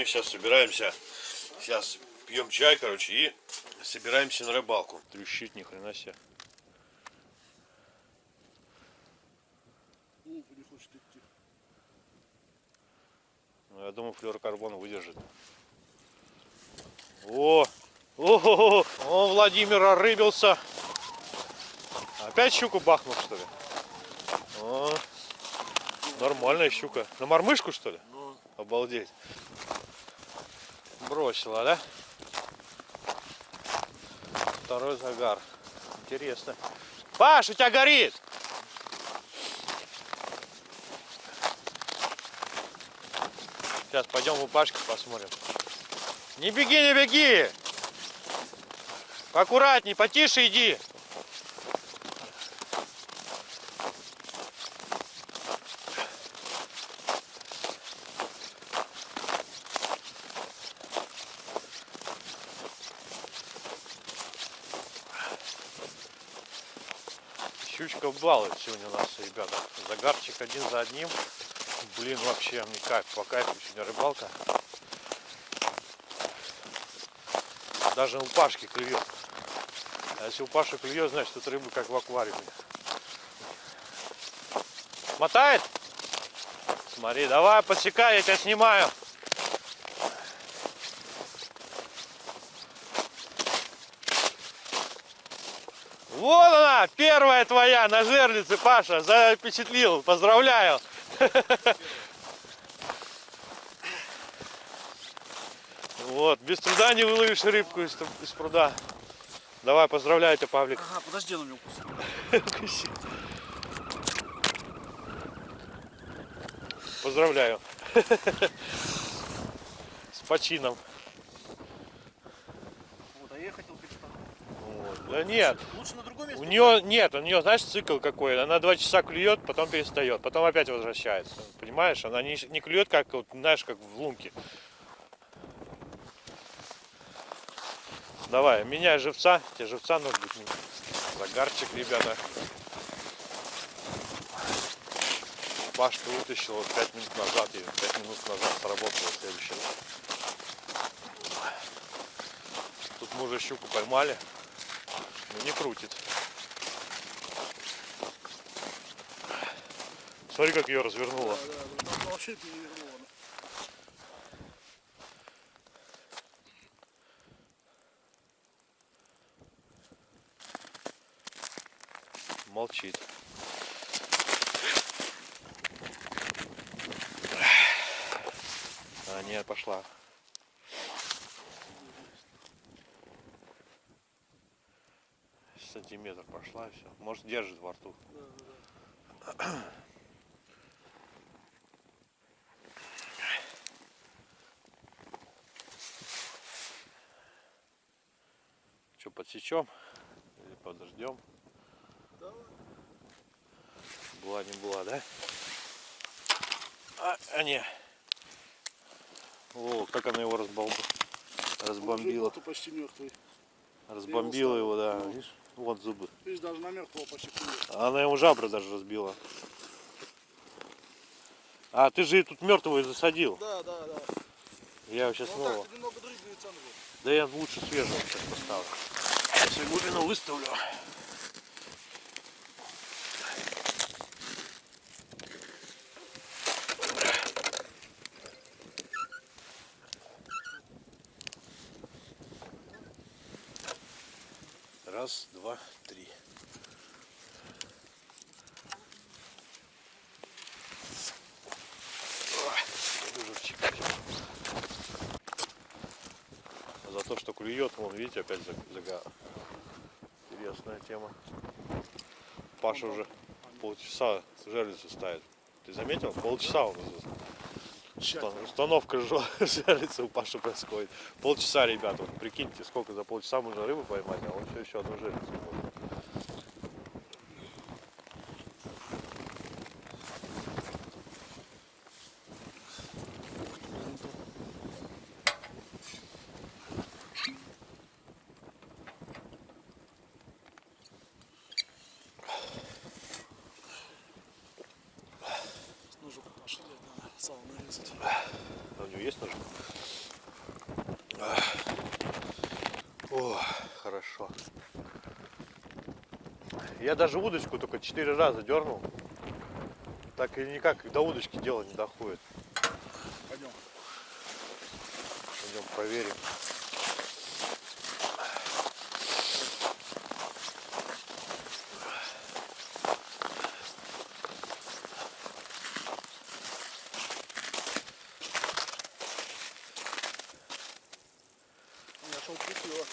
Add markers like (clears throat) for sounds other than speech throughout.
мы сейчас собираемся. Сейчас пьем чай, короче, и собираемся на рыбалку. Трещит, ни хрена себе. Ну, я думаю, флюорокарбон выдержит. О! О, о, Владимир орыбился. Опять щуку бахнул, что ли? О, нормальная щука. На мормышку, что ли? Ну, Обалдеть. Бросила, да? Второй загар. Интересно. Паш, у тебя горит! Сейчас пойдем у Пашки посмотрим. Не беги, не беги! Аккуратней, потише иди. Щучка балует сегодня нас, ребята. Загарчик один за одним. Блин, вообще мне кайф, по кайфу сегодня рыбалка. Даже у Пашки клюет. А если у Паши клюет, значит тут рыба как в аквариуме. Мотает? Смотри, давай подсекай, я тебя снимаю. Вот она, первая твоя на жерлице, Паша, запечатлил, поздравляю. Вот, без труда не выловишь рыбку из, из пруда. Давай, поздравляю тебя, Павлик. ага, подожди, он меня укусил. Поздравляю. С почином. Вот, а я хотел перестать. Вот. Да нет, Лучше на? У нее нет, у нее, знаешь, цикл какой. Она два часа клюет, потом перестает, потом опять возвращается. Понимаешь? Она не, не клюет, как, вот, знаешь, как в лунке. Давай, меняй живца. Тебе живца нужно. Загарчик, ребята. Пашка вытащил вот 5 минут назад и 5 минут назад сработала следующая. Тут мы уже щуку поймали. Но не крутит. Смотри, как ее развернуло. Да, да, вообще перевернуло. Молчит. А, нет, пошла. Сантиметр пошла и все. Может держит во рту. Да, да, (clears throat) Что, подсечем? Или подождем? Давай. Была не была, да? А, а не. О, как она его разбомбила. Разбомбила. Животу почти мертвый. Разбомбила его, да. Ну. Видишь? Вот зубы. Видишь, даже на мертвого почти клюет. Она ему жабры даже разбила. А, ты же и тут мертвого и засадил. Да, да, да. Я его сейчас Ну снова. так, немного него. Да я лучше свежего сейчас поставлю. Сейчас я глубину выставлю. Раз, два, три. За то, что клюет, вон, видите, опять за- загар. Интересная тема. Паша уже полчаса жерлицу ставит. Ты заметил? Полчаса. Тщательно. Установка (laughs) жерлицы у Паши происходит. Полчаса, ребята, вот прикиньте, сколько за полчаса можно рыбу поймать, а он все еще одну жерлицу может. Ножик пошли, надо сало нарезать. А у него хорошо. Я даже удочку только четыре раза дернул. Так и никак до удочки дело не доходит. Пойдем. Пойдем проверим. Я шел купила.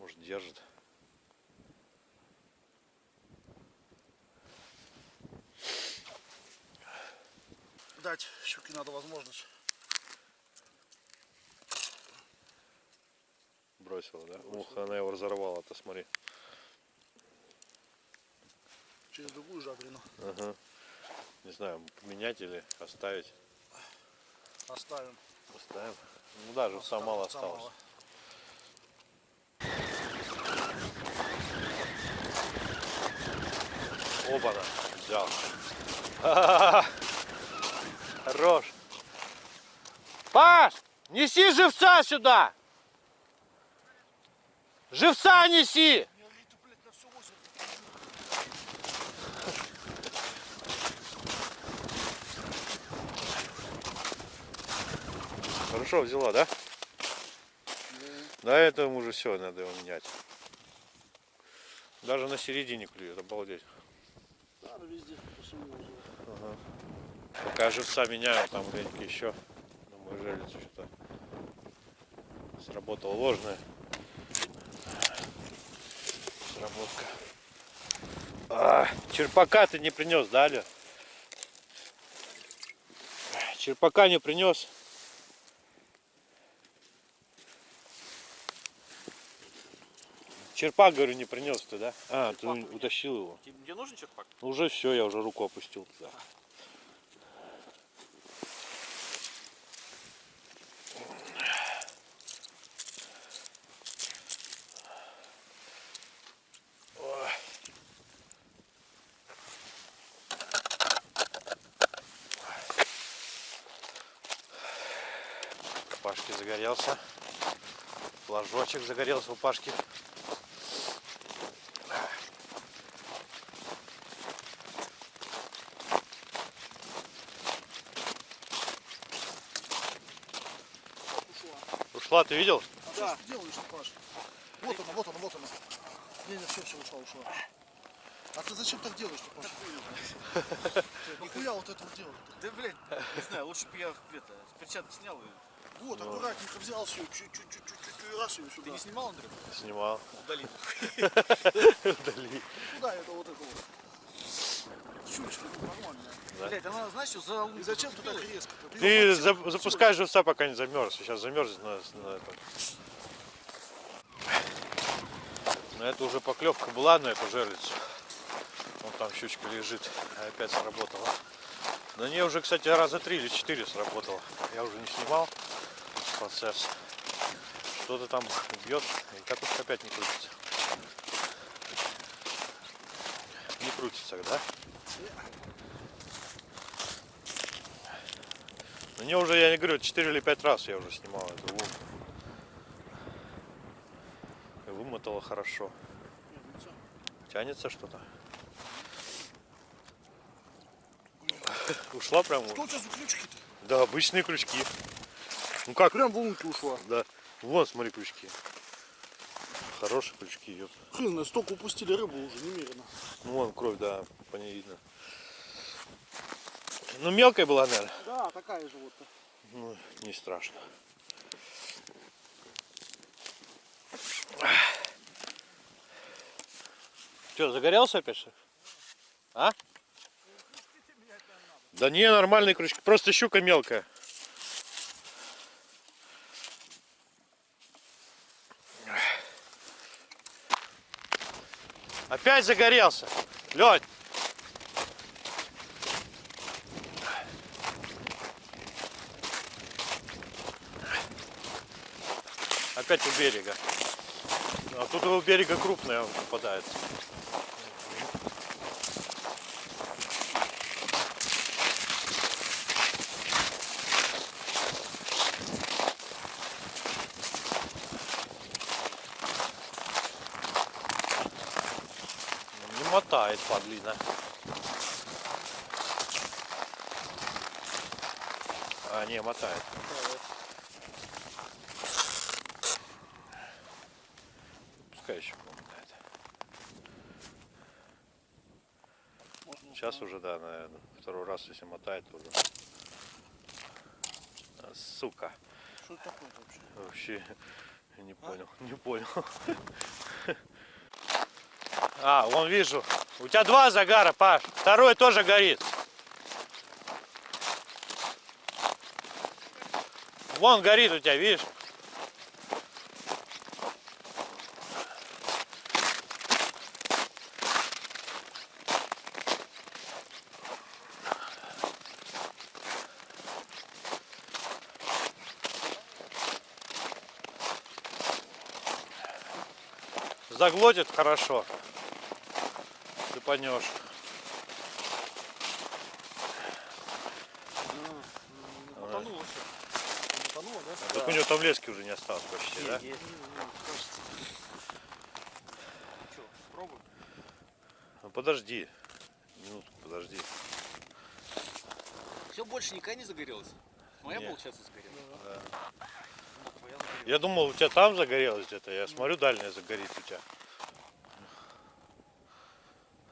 Может держит. Дать щуки надо возможность. Бросила, да? Ух, она его разорвала-то, смотри. Через другую жабрину. Ага. Не знаю, поменять или оставить. Оставим. Оставим. Ну да, живца мало Живца осталось. мало. Оба-на, взял. (laughs) Хорош. Паш, неси живца сюда. Живца неси. Хорошо взяла, да? На этом уже все, надо его менять. Даже на середине клюет, обалдеть. Надо везде. Пока живца меняю, там где-нибудь еще мою жерлицу что-то сработала ложная сработка. А, черпака ты не принес, да, Аля? Черпака не принес. Черпак, говорю, не принес ты, да? А, ты Черпак меня. утащил его. Тебе нужен черпак? Уже все, я уже руку опустил туда. Пашки загорелся. Флажочек загорелся у Пашки. Ушла. Ушла, ты видел? А что ж ты делаешь, Паш? Вот она, вот она, вот она. Не, не, все, все, ушла, ушла. А ты зачем так делаешь, Паш? (laughs) Нихуя вот это вот делать. Да, блядь, не знаю, лучше бы я это, перчатки снял. и- Вот, аккуратненько взял все, чуть-чуть, раз ее Ты сюда. не снимал, Андрей? Снимал. Удали. Удали. Куда это вот это вот? Ну, нормальная. Да. Блядь, она, знаешь, что за И зачем ты так резко? Ты за- запускай живца, пока не замерз. Сейчас замерзнет на, на этом. Но это уже поклевка была на эту жерлицу. Вон там щучка лежит. а Опять сработала. На ней уже, кстати, раза три или четыре сработало. Я уже не снимал процесс. Что-то там бьет. И катушка опять не крутится. Не крутится, да? На нее уже, я не говорю, 4 или 5 раз я уже снимал эту лунку. И вымотала хорошо. Тянется что-то. Ушла прям. Что у тебя за ключики-то? Да, обычные крючки. Ну как? Прям в лунку ушла. Да. Вон, смотри, крючки. Хорошие крючки, ёп. Хрен, столько упустили рыбу уже, немерено. Ну вон кровь, да, по ней видно. Ну мелкая была, наверное. Да, такая же вот. Ну, не страшно. Что, загорелся опять ли? А? Да не, нормальные крючки. Просто щука мелкая. Опять загорелся. Лёнь. Опять у берега. А тут у берега крупная попадается. Мотает, подлина. А, не, мотает. Пускай еще помотает. Сейчас уже, да, наверное, второй раз, если мотает, уже. А, Сука. Что такое вообще? Вообще (laughs) не понял, не понял. А, вон вижу. У тебя два загара, Паш. Второй тоже горит. Вон горит у тебя, видишь? Заглотит хорошо. Потонул вообще. Утонуло, да? Так у него там лески уже не осталось почти, да? Есть. Что, пробуй. Ну подожди. Минутку, подожди. Все, больше никогда не загорелось? Моя, Не. получается, сгорела? Да. Ну. Я думал, у тебя там загорелось где-то. Я смотрю, дальняя загорит у тебя.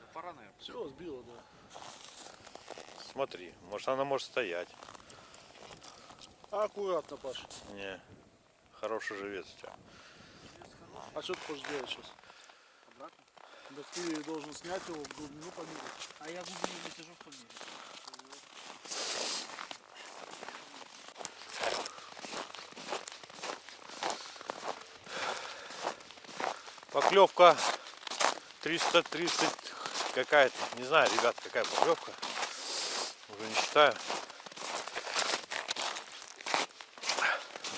Да пора, наверное. Все, сбило, да. Смотри, может она может стоять. Аккуратно, Паш. Не. Хороший живец у тебя. А что ты хочешь делать сейчас? Обратно. Да ты должен снять его в глубину померить. А я глубину не сижу в помере. Поклевка 330 какая-то. Не знаю, ребят, какая поклевка. Не считаю.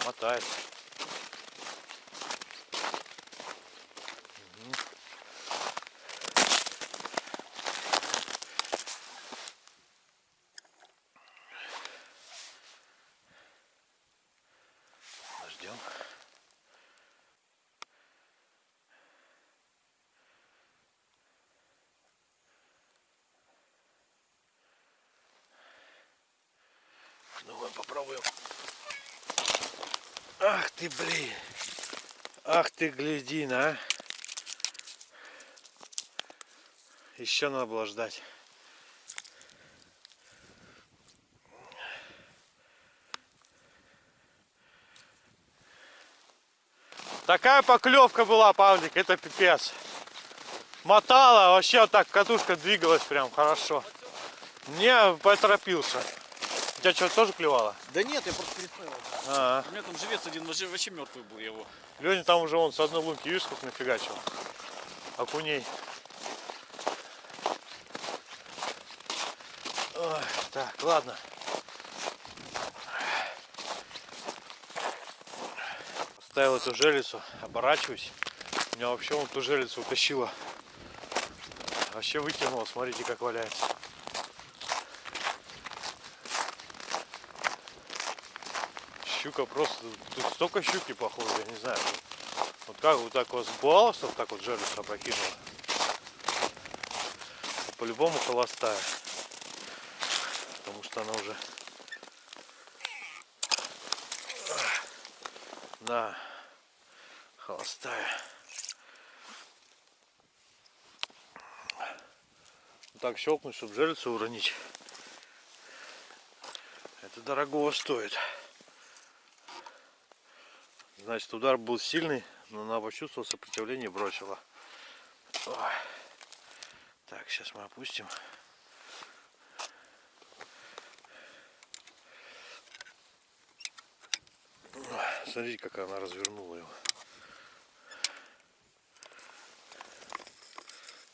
Мотает. Мгм. Ждем. Ну, мы попробуем. Ах ты, блин. Ах ты, глядина, а. Еще надо было ждать. Такая поклевка была, Павлик, это пипец. Мотала, вообще вот так катушка двигалась прям хорошо. Не поторопился. У тебя что, тоже клевало? Да нет, я просто переставил. А, У меня там живец один вообще, вообще мертвый был, его. Леня там уже он с одной лунки, видишь, сколько нафигачил. Окуней. Ой, так, ладно. Ставил эту желицу, оборачиваюсь. Меня вообще вон ту желицу утащила. Вообще выкинула, смотрите, как валяется. Щука просто, тут столько щуки походу, я не знаю. Вот как вот так вот с балластом так вот железо опрокинула. По-любому холостая. Потому что она уже... Да, холостая. Так щелкнуть, чтобы желицу уронить. Это дорогого стоит. Значит, удар был сильный, но она почувствовала сопротивление и бросила. Ой. Так, сейчас мы опустим. Смотрите, как она развернула его.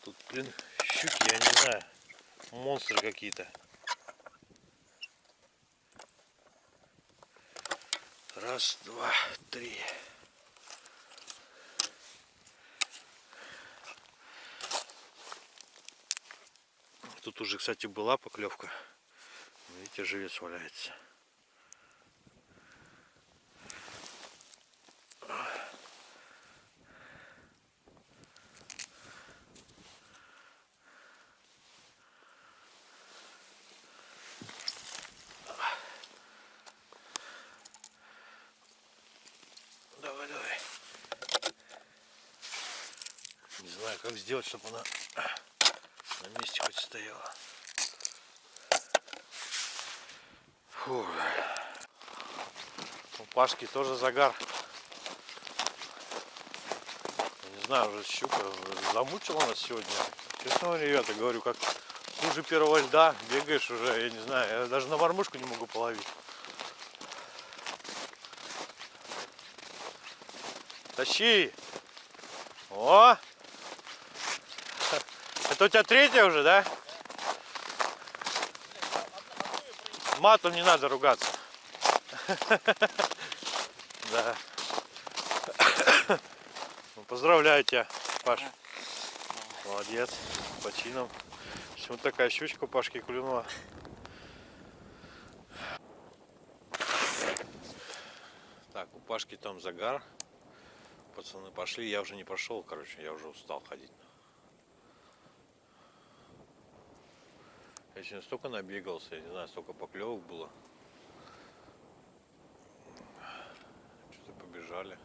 Тут, блин, щуки, я не знаю, монстры какие-то. Раз, два, три. Тут уже, кстати, была поклевка. Видите, живец валяется. Не знаю, как сделать, чтобы она на месте хоть стояла. Фу. У Пашки тоже загар. Не знаю, уже щука замучила нас сегодня. Честно ребята, говорю, как хуже первого льда бегаешь уже, я не знаю, я даже на мормышку не могу половить. Тащи! О! Это у тебя третья уже, да? Матом не надо ругаться. (laughs) Да. Ну, поздравляю тебя, Паш. Молодец. С почином. Вот такая щучка у Пашки клюнула. Так, у Пашки там загар. Пацаны пошли, я уже не пошел, короче, я уже устал ходить. Я сегодня столько набегался, я не знаю, столько поклевок было. Что-то побежали.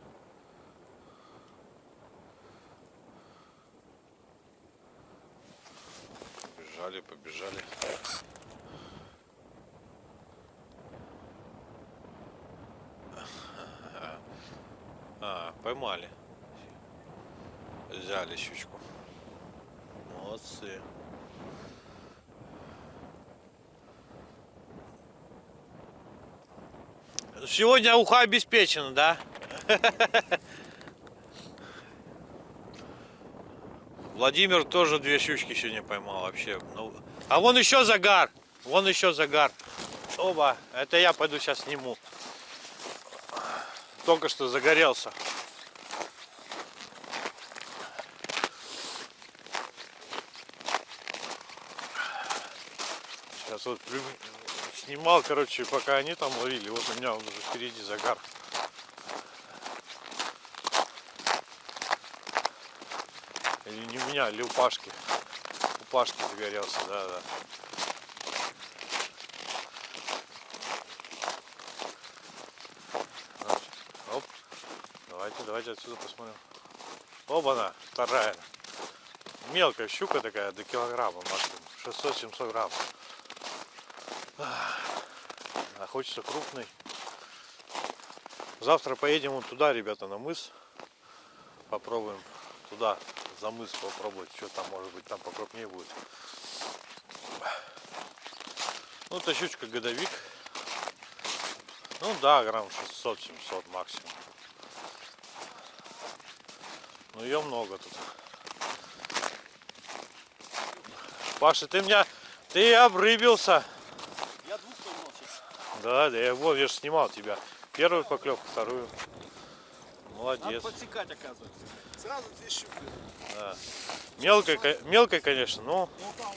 Побежали, побежали. А, поймали. Взяли щучку. Молодцы. Сегодня уха обеспечена, да? Владимир тоже две щучки сегодня поймал вообще. Ну, а вон еще загар. Вон еще загар. Оба. Это я пойду сейчас сниму. Только что загорелся. Сейчас вот снимал, короче, пока они там ловили. Вот у меня уже впереди загар. Или не у меня, или у Пашки. У Пашки загорелся, да, да. Оп. Давайте, давайте отсюда посмотрим. Оба-на, вторая. Мелкая щука такая, до килограмма максимум. 600-700 грамм. А хочется крупный. Завтра поедем вот туда, ребята, на мыс. Попробуем туда, за мыс попробовать. Что там, может быть, там покрупнее будет. Ну, это щучка годовик. Ну да, грамм 600-700 максимум. Но ее много тут. Паша, ты меня, ты обрыбился. Я двух поймал сейчас. Да, да, я вот, я же снимал тебя. Первую поклевку, вторую. Надо Молодец. подсекать, оказывается. Сразу две щуки. Да. Мелкой, ко- мелкой, конечно, но Ну там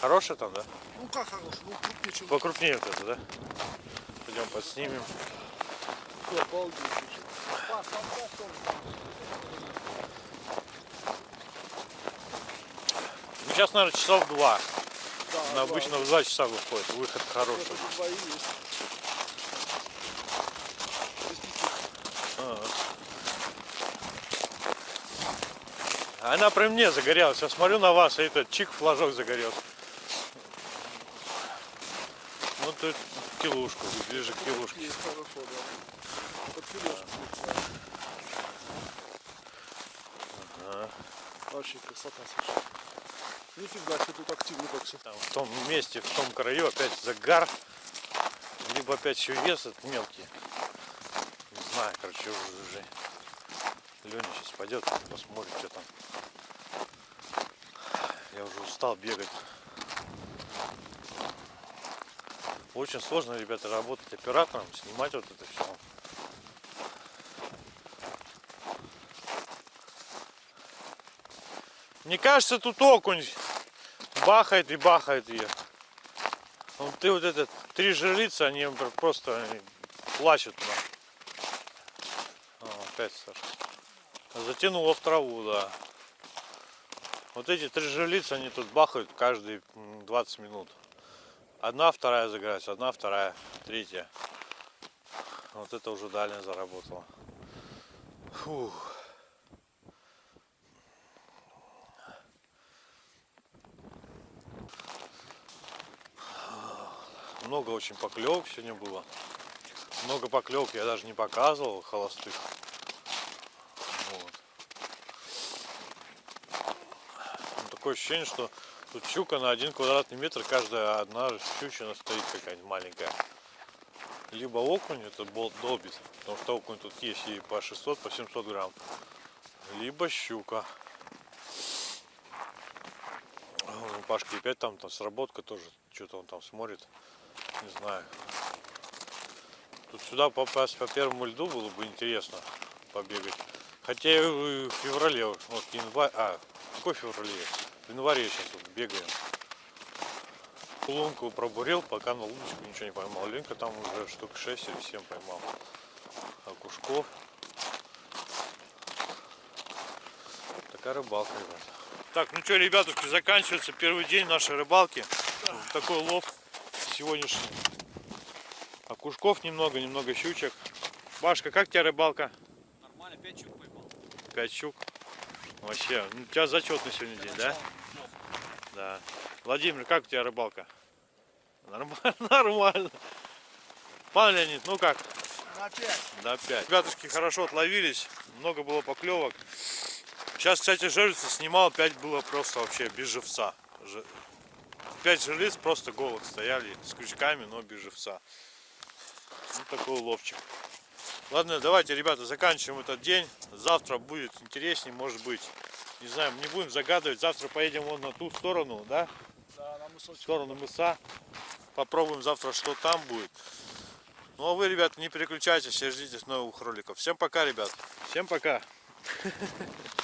хорошая. там, да? Ну как хорошая? Ну крупнее, чем Покрупнее вот это, да? Пойдем подснимем. Обалдеть. Ну, сейчас, наверное, часов два. Да, обычно в два часа выходит. Выход хороший. Ага. Она при мне загорелась. Я смотрю на вас, и этот чик флажок загорелся. Ну тут килушку, ближе к килушке. Ага. Вообще красота, слушай. Нифига себе тут активно так все. В том месте, в том краю опять загар. Либо опять еще вес этот мелкий. Не знаю, короче, уже. Леня сейчас пойдет, посмотрит, что там. Я уже устал бегать. Очень сложно, ребята, работать оператором, снимать вот это все. Мне кажется, тут окунь бахает и бахает ее. Вот ты вот этот три жерлицы, они пр- просто они плачут. О, опять Саша. Затянуло в траву, да. Вот эти три жерлицы, они тут бахают каждые м, 20 минут. Одна, вторая загорается, одна, вторая, третья. Вот это уже дальняя заработала. Фух. Много очень поклевок сегодня было. Много поклевок я даже не показывал, холостых. Вот. Ну, такое ощущение, что тут щука на один квадратный метр, каждая одна щучина стоит какая-нибудь маленькая. Либо окунь, это болт долбит, потому что окунь тут есть и по 600, по 700 грамм. Либо щука. Вон У Пашки опять там, там сработка тоже, что-то он там смотрит, не знаю. Тут сюда попасть по первому льду было бы интересно побегать. Хотя и в феврале, вот январь, а, какой феврале? В январе сейчас вот бегаем. Лунку пробурил, пока на удочку ничего не поймал. Ленка там уже штук 6 или 7 поймал. Окушков. Такая рыбалка, ребят. Так, ну что, ребятушки, заканчивается первый день нашей рыбалки. Такой лов сегодняшний. Окушков немного, немного щучек. Башка, как у тебя рыбалка? Нормально, 5 щук поймал. 5 щук. Вообще, ну, у тебя зачет на сегодня день, да? Да. Владимир, как у тебя рыбалка? Нормально, (laughs) нормально. Пан Леонид, ну как? На пять. На 5. Ребятушки хорошо отловились, много было поклевок. Сейчас, кстати, жерлица снимал, 5 было просто вообще без живца. 5 жерлиц просто голых стояли с крючками, но без живца. Ну такой ловчик. Ладно, давайте, ребята, заканчиваем этот день. Завтра будет интереснее, может быть. Не знаю, не будем загадывать. Завтра поедем вон на ту сторону, да? Да, на В мысочек. сторону мыса. Попробуем завтра, что там будет. Ну а вы, ребята, не переключайтесь и ждите новых роликов. Всем пока, ребят. Всем пока. (laughs)